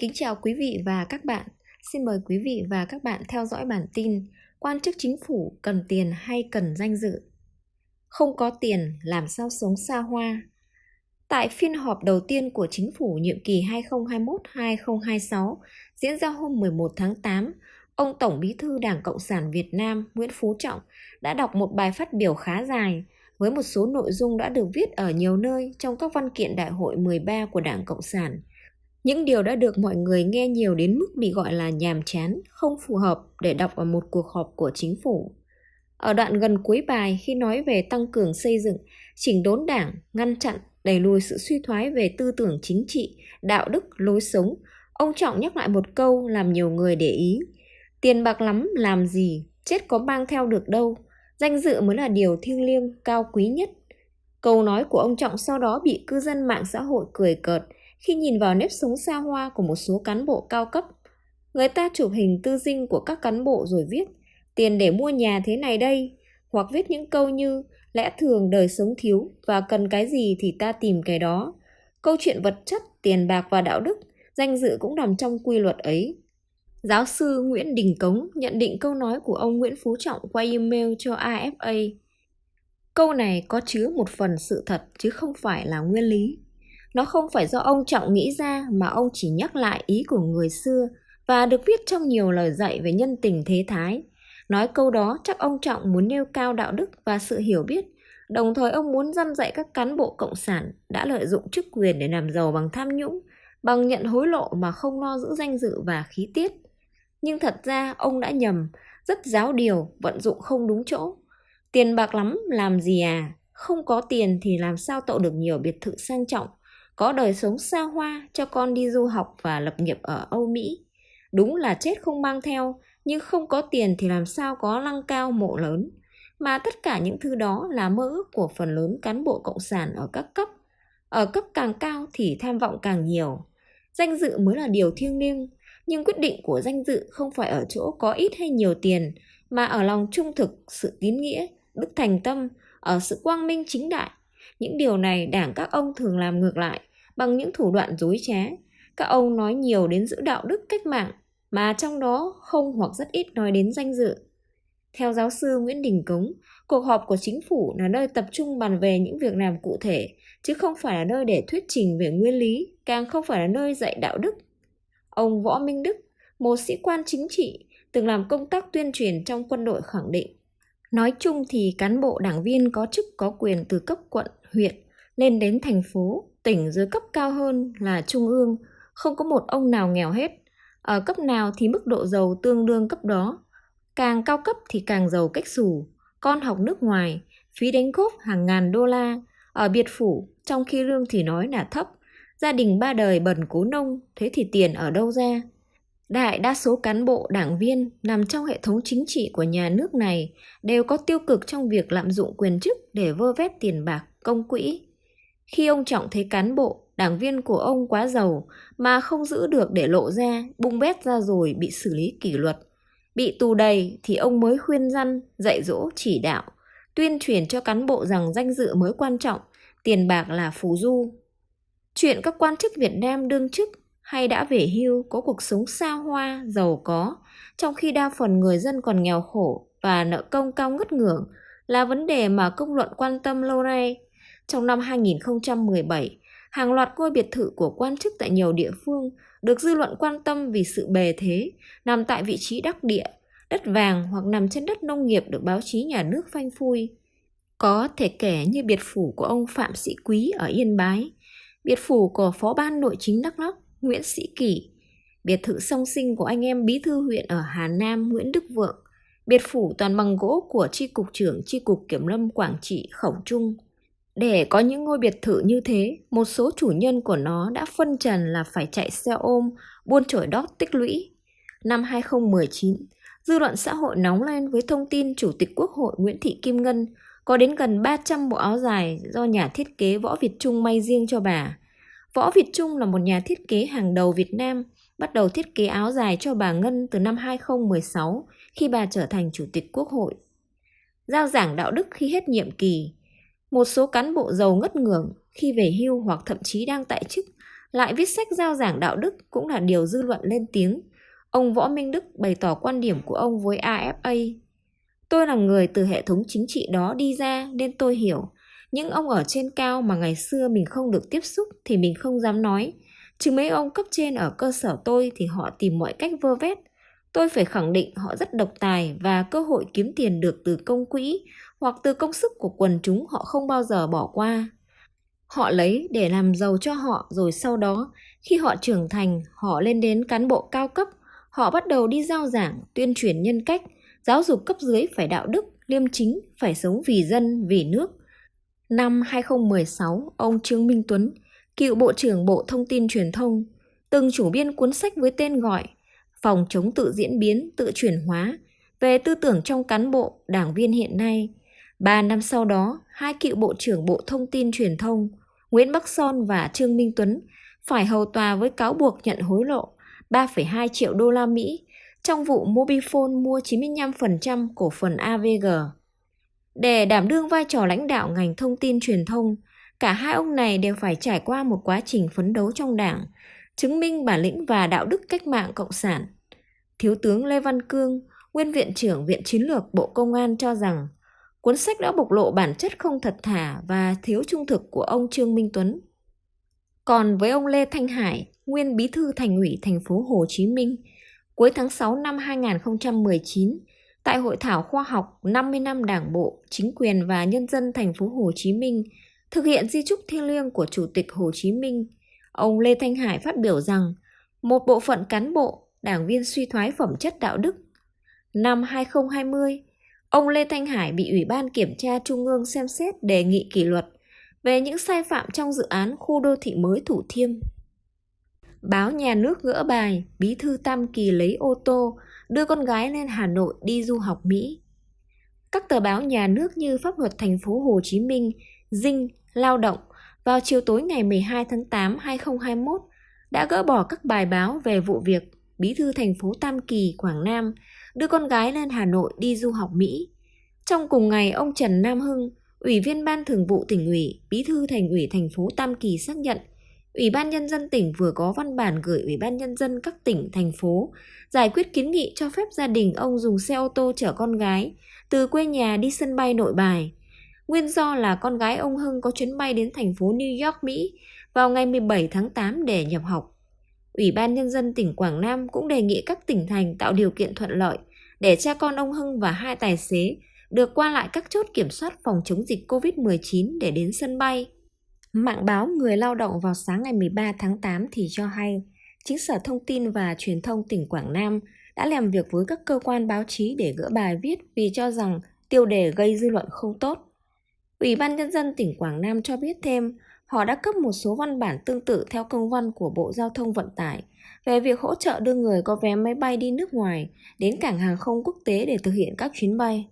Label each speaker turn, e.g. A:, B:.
A: Kính chào quý vị và các bạn. Xin mời quý vị và các bạn theo dõi bản tin Quan chức chính phủ cần tiền hay cần danh dự? Không có tiền làm sao sống xa hoa? Tại phiên họp đầu tiên của chính phủ nhiệm kỳ 2021-2026 diễn ra hôm 11 tháng 8, ông Tổng Bí thư Đảng Cộng sản Việt Nam Nguyễn Phú Trọng đã đọc một bài phát biểu khá dài với một số nội dung đã được viết ở nhiều nơi trong các văn kiện đại hội 13 của Đảng Cộng sản. Những điều đã được mọi người nghe nhiều đến mức bị gọi là nhàm chán, không phù hợp để đọc ở một cuộc họp của chính phủ. Ở đoạn gần cuối bài khi nói về tăng cường xây dựng, chỉnh đốn đảng, ngăn chặn, đẩy lùi sự suy thoái về tư tưởng chính trị, đạo đức, lối sống, ông Trọng nhắc lại một câu làm nhiều người để ý. Tiền bạc lắm làm gì, chết có mang theo được đâu, danh dự mới là điều thiêng liêng, cao quý nhất. Câu nói của ông Trọng sau đó bị cư dân mạng xã hội cười cợt, khi nhìn vào nếp sống xa hoa của một số cán bộ cao cấp. Người ta chụp hình tư dinh của các cán bộ rồi viết tiền để mua nhà thế này đây, hoặc viết những câu như lẽ thường đời sống thiếu và cần cái gì thì ta tìm cái đó. Câu chuyện vật chất, tiền bạc và đạo đức, danh dự cũng nằm trong quy luật ấy. Giáo sư Nguyễn Đình Cống nhận định câu nói của ông Nguyễn Phú Trọng qua email cho AFA. Câu này có chứa một phần sự thật chứ không phải là nguyên lý. Nó không phải do ông Trọng nghĩ ra mà ông chỉ nhắc lại ý của người xưa và được viết trong nhiều lời dạy về nhân tình thế thái. Nói câu đó chắc ông Trọng muốn nêu cao đạo đức và sự hiểu biết, đồng thời ông muốn dăm dạy các cán bộ cộng sản đã lợi dụng chức quyền để làm giàu bằng tham nhũng, bằng nhận hối lộ mà không lo giữ danh dự và khí tiết. Nhưng thật ra ông đã nhầm, rất giáo điều, vận dụng không đúng chỗ. Tiền bạc lắm làm gì à? Không có tiền thì làm sao tậu được nhiều biệt thự sang trọng, có đời sống xa hoa cho con đi du học và lập nghiệp ở Âu Mỹ. Đúng là chết không mang theo, nhưng không có tiền thì làm sao có lăng cao mộ lớn. Mà tất cả những thứ đó là mơ ước của phần lớn cán bộ cộng sản ở các cấp. Ở cấp càng cao thì tham vọng càng nhiều. Danh dự mới là điều thiêng liêng, nhưng quyết định của danh dự không phải ở chỗ có ít hay nhiều tiền, mà ở lòng trung thực, sự tín nghĩa, đức thành tâm, ở sự quang minh chính đại. Những điều này đảng các ông thường làm ngược lại, bằng những thủ đoạn dối trá. Các ông nói nhiều đến giữ đạo đức cách mạng, mà trong đó không hoặc rất ít nói đến danh dự. Theo giáo sư Nguyễn Đình Cống, cuộc họp của chính phủ là nơi tập trung bàn về những việc làm cụ thể, chứ không phải là nơi để thuyết trình về nguyên lý, càng không phải là nơi dạy đạo đức. Ông Võ Minh Đức, một sĩ quan chính trị, từng làm công tác tuyên truyền trong quân đội khẳng định. Nói chung thì cán bộ đảng viên có chức có quyền từ cấp quận, huyện lên đến thành phố, tỉnh dưới cấp cao hơn là trung ương, không có một ông nào nghèo hết. Ở cấp nào thì mức độ giàu tương đương cấp đó. Càng cao cấp thì càng giàu cách xù. Con học nước ngoài, phí đánh góp hàng ngàn đô la. Ở biệt phủ, trong khi lương thì nói là thấp. Gia đình ba đời bần cố nông, thế thì tiền ở đâu ra? Đại đa số cán bộ, đảng viên nằm trong hệ thống chính trị của nhà nước này đều có tiêu cực trong việc lạm dụng quyền chức để vơ vét tiền bạc, công quỹ. Khi ông Trọng thấy cán bộ, đảng viên của ông quá giàu mà không giữ được để lộ ra, bung bét ra rồi bị xử lý kỷ luật. Bị tù đầy thì ông mới khuyên răn, dạy dỗ, chỉ đạo, tuyên truyền cho cán bộ rằng danh dự mới quan trọng, tiền bạc là phù du. Chuyện các quan chức Việt Nam đương chức hay đã về hưu có cuộc sống xa hoa, giàu có, trong khi đa phần người dân còn nghèo khổ và nợ công cao ngất ngưỡng là vấn đề mà công luận quan tâm lâu nay. Trong năm 2017, hàng loạt ngôi biệt thự của quan chức tại nhiều địa phương được dư luận quan tâm vì sự bề thế, nằm tại vị trí đắc địa, đất vàng hoặc nằm trên đất nông nghiệp được báo chí nhà nước phanh phui. Có thể kể như biệt phủ của ông Phạm Sĩ Quý ở Yên Bái, biệt phủ của Phó ban Nội chính Đắk Lắk Nguyễn Sĩ Kỷ, biệt thự song sinh của anh em bí thư huyện ở Hà Nam Nguyễn Đức Vượng, biệt phủ toàn bằng gỗ của tri cục trưởng tri cục kiểm lâm Quảng Trị Khổng Trung. Để có những ngôi biệt thự như thế, một số chủ nhân của nó đã phân trần là phải chạy xe ôm, buôn chổi đót tích lũy. Năm 2019, dư luận xã hội nóng lên với thông tin Chủ tịch Quốc hội Nguyễn Thị Kim Ngân có đến gần 300 bộ áo dài do nhà thiết kế Võ Việt Trung may riêng cho bà. Võ Việt Trung là một nhà thiết kế hàng đầu Việt Nam, bắt đầu thiết kế áo dài cho bà Ngân từ năm 2016 khi bà trở thành Chủ tịch Quốc hội. Giao giảng đạo đức khi hết nhiệm kỳ, một số cán bộ giàu ngất ngưởng khi về hưu hoặc thậm chí đang tại chức, lại viết sách giao giảng đạo đức cũng là điều dư luận lên tiếng. Ông Võ Minh Đức bày tỏ quan điểm của ông với AFA. Tôi là người từ hệ thống chính trị đó đi ra nên tôi hiểu. Những ông ở trên cao mà ngày xưa mình không được tiếp xúc thì mình không dám nói. Chứ mấy ông cấp trên ở cơ sở tôi thì họ tìm mọi cách vơ vét. Tôi phải khẳng định họ rất độc tài và cơ hội kiếm tiền được từ công quỹ hoặc từ công sức của quần chúng họ không bao giờ bỏ qua. Họ lấy để làm giàu cho họ, rồi sau đó, khi họ trưởng thành, họ lên đến cán bộ cao cấp. Họ bắt đầu đi giao giảng, tuyên truyền nhân cách. Giáo dục cấp dưới phải đạo đức, liêm chính, phải sống vì dân, vì nước. Năm 2016 ông Trương Minh Tuấn, cựu bộ trưởng bộ thông tin truyền thông, từng chủ biên cuốn sách với tên gọi phòng chống tự diễn biến, tự chuyển hóa, về tư tưởng trong cán bộ, đảng viên hiện nay. Ba năm sau đó, hai cựu Bộ trưởng Bộ Thông tin Truyền thông Nguyễn Bắc Son và Trương Minh Tuấn phải hầu tòa với cáo buộc nhận hối lộ 3,2 triệu đô la Mỹ trong vụ Mobifone mua 95% cổ phần AVG. Để đảm đương vai trò lãnh đạo ngành thông tin truyền thông, cả hai ông này đều phải trải qua một quá trình phấn đấu trong đảng, chứng minh bản lĩnh và đạo đức cách mạng cộng sản. Thiếu tướng Lê Văn Cương, nguyên viện trưởng Viện Chiến lược Bộ Công an cho rằng Cuốn sách đã bộc lộ bản chất không thật thà và thiếu trung thực của ông Trương Minh Tuấn. Còn với ông Lê Thanh Hải, nguyên bí thư thành ủy thành phố Hồ Chí Minh, cuối tháng 6 năm 2019, tại hội thảo khoa học 50 năm Đảng bộ, chính quyền và nhân dân thành phố Hồ Chí Minh thực hiện di trúc thiêng liêng của Chủ tịch Hồ Chí Minh, ông Lê Thanh Hải phát biểu rằng một bộ phận cán bộ, đảng viên suy thoái phẩm chất đạo đức. Năm 2020, Ông Lê Thanh Hải bị Ủy ban Kiểm tra Trung ương xem xét đề nghị kỷ luật về những sai phạm trong dự án khu đô thị mới Thủ Thiêm. Báo Nhà nước gỡ bài, Bí thư Tam Kỳ lấy ô tô, đưa con gái lên Hà Nội đi du học Mỹ. Các tờ báo nhà nước như Pháp luật thành phố Hồ Chí Minh, Dinh, Lao động vào chiều tối ngày 12 tháng 8 2021 đã gỡ bỏ các bài báo về vụ việc Bí thư thành phố Tam Kỳ, Quảng Nam đưa con gái lên Hà Nội đi du học Mỹ. Trong cùng ngày, ông Trần Nam Hưng, Ủy viên Ban Thường vụ tỉnh ủy, Bí thư Thành ủy thành phố Tam Kỳ xác nhận, Ủy ban Nhân dân tỉnh vừa có văn bản gửi Ủy ban Nhân dân các tỉnh, thành phố giải quyết kiến nghị cho phép gia đình ông dùng xe ô tô chở con gái từ quê nhà đi sân bay nội bài. Nguyên do là con gái ông Hưng có chuyến bay đến thành phố New York, Mỹ vào ngày 17 tháng 8 để nhập học. Ủy ban Nhân dân tỉnh Quảng Nam cũng đề nghị các tỉnh thành tạo điều kiện thuận lợi để cha con ông Hưng và hai tài xế được qua lại các chốt kiểm soát phòng chống dịch COVID-19 để đến sân bay. Mạng báo Người Lao động vào sáng ngày 13 tháng 8 thì cho hay, chính Sở Thông tin và Truyền thông tỉnh Quảng Nam đã làm việc với các cơ quan báo chí để gỡ bài viết vì cho rằng tiêu đề gây dư luận không tốt. Ủy ban Nhân dân tỉnh Quảng Nam cho biết thêm, họ đã cấp một số văn bản tương tự theo công văn của Bộ Giao thông Vận tải về việc hỗ trợ đưa người có vé máy bay đi nước ngoài đến cảng hàng không quốc tế để thực hiện các chuyến bay.